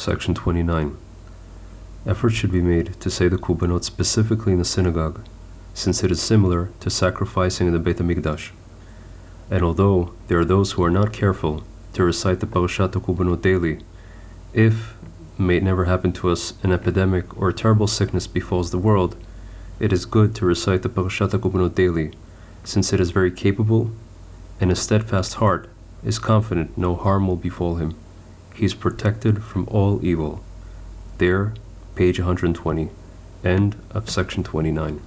Section 29. Effort should be made to say the Korbanot specifically in the synagogue, since it is similar to sacrificing in the Beit HaMikdash. And although there are those who are not careful to recite the Parashat Korbanot daily, if, may it never happen to us, an epidemic or a terrible sickness befalls the world, it is good to recite the Parashat Korbanot daily, since it is very capable, and a steadfast heart is confident no harm will befall him. He is protected from all evil. There, page 120. End of section 29.